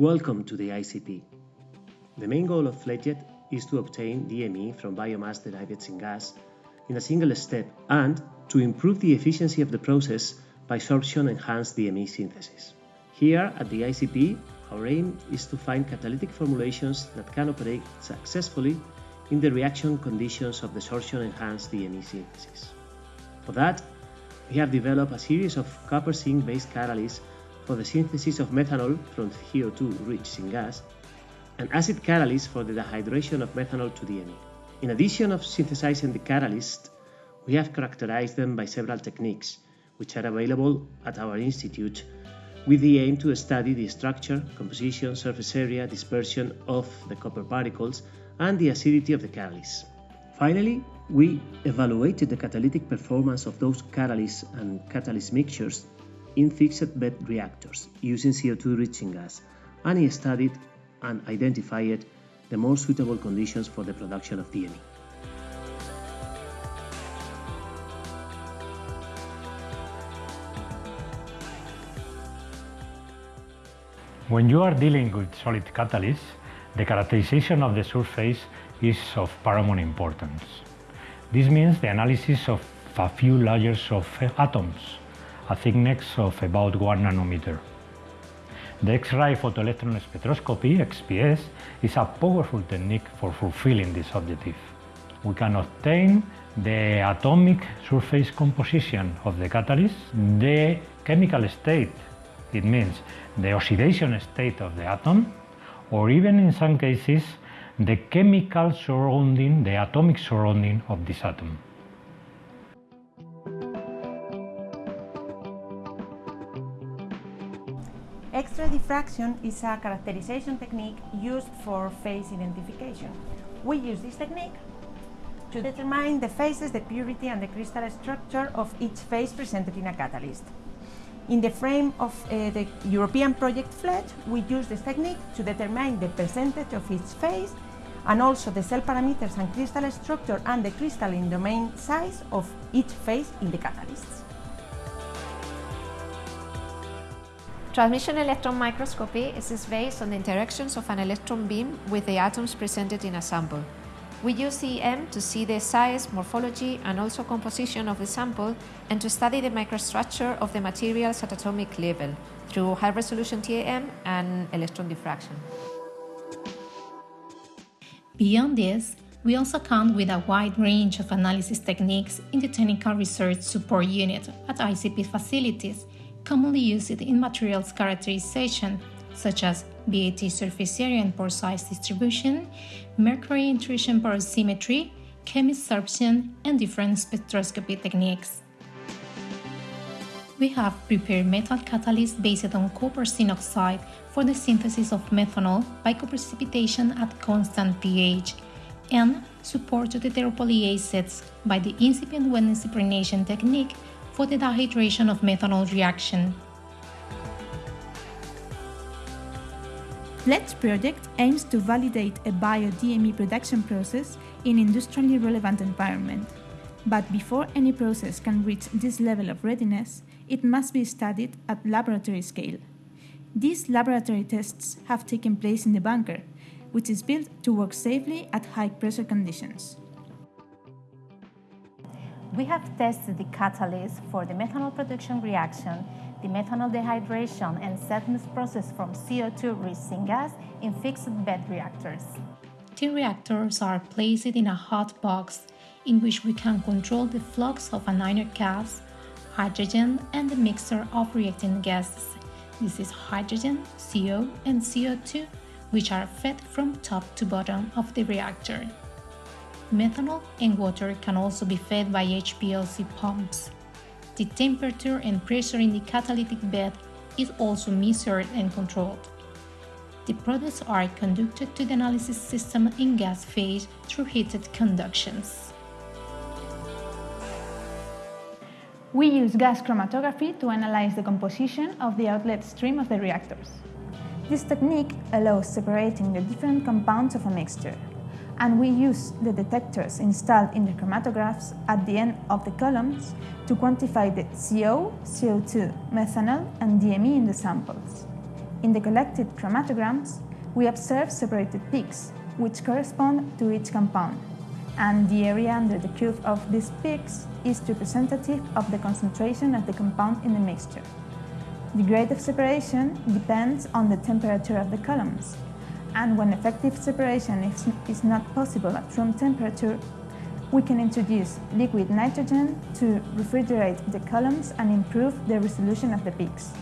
Welcome to the ICP. The main goal of FLEDGED is to obtain DME from biomass derived syngas in a single step and to improve the efficiency of the process by sorption-enhanced DME synthesis. Here at the ICP, our aim is to find catalytic formulations that can operate successfully in the reaction conditions of the sorption-enhanced DME synthesis. For that, we have developed a series of copper zinc based catalysts for the synthesis of methanol from CO2-rich syngas and acid catalysts for the dehydration of methanol to DME. In addition of synthesizing the catalyst, we have characterized them by several techniques, which are available at our institute with the aim to study the structure, composition, surface area, dispersion of the copper particles, and the acidity of the catalyst. Finally, we evaluated the catalytic performance of those catalysts and catalyst mixtures in fixed bed reactors using CO2-rich gas, and he studied and identified the more suitable conditions for the production of DME. When you are dealing with solid catalysts, the characterization of the surface is of paramount importance. This means the analysis of a few layers of atoms, a thickness of about 1 nanometer. The X-ray photoelectron spectroscopy, XPS, is a powerful technique for fulfilling this objective. We can obtain the atomic surface composition of the catalyst, the chemical state, it means the oxidation state of the atom, or even in some cases, the chemical surrounding, the atomic surrounding of this atom. Diffraction is a characterization technique used for phase identification. We use this technique to determine the phases, the purity and the crystal structure of each phase presented in a catalyst. In the frame of uh, the European project FLEDGED, we use this technique to determine the percentage of each phase and also the cell parameters and crystal structure and the crystalline domain size of each phase in the catalysts. Transmission electron microscopy is based on the interactions of an electron beam with the atoms presented in a sample. We use TEM to see the size, morphology and also composition of the sample and to study the microstructure of the materials at atomic level through high-resolution TEM and electron diffraction. Beyond this, we also count with a wide range of analysis techniques in the Technical Research Support Unit at ICP facilities commonly used in materials characterization, such as BET surface area and pore size distribution, mercury intrusion porosimetry, chemisorption, and different spectroscopy techniques. We have prepared metal catalysts based on copper oxide for the synthesis of methanol by coprecipitation at constant pH, and supported heteropolyacids by the incipient wetness impregnations technique for the dehydration of methanol reaction. FLET's project aims to validate a bio-DME production process in industrially relevant environment. But before any process can reach this level of readiness, it must be studied at laboratory scale. These laboratory tests have taken place in the bunker, which is built to work safely at high pressure conditions. We have tested the catalyst for the methanol production reaction, the methanol dehydration and settled process from CO2-rich syngas in fixed bed reactors. The reactors are placed in a hot box in which we can control the flux of an inert gas, hydrogen and the mixture of reacting gases. This is hydrogen, CO and CO2, which are fed from top to bottom of the reactor. Methanol and water can also be fed by HPLC pumps. The temperature and pressure in the catalytic bed is also measured and controlled. The products are conducted to the analysis system in gas phase through heated conductions. We use gas chromatography to analyze the composition of the outlet stream of the reactors. This technique allows separating the different compounds of a mixture and we use the detectors installed in the chromatographs at the end of the columns to quantify the CO, CO2, methanol and DME in the samples. In the collected chromatograms, we observe separated peaks, which correspond to each compound, and the area under the curve of these peaks is representative of the concentration of the compound in the mixture. The grade of separation depends on the temperature of the columns, and when effective separation is, is not possible at room temperature, we can introduce liquid nitrogen to refrigerate the columns and improve the resolution of the peaks.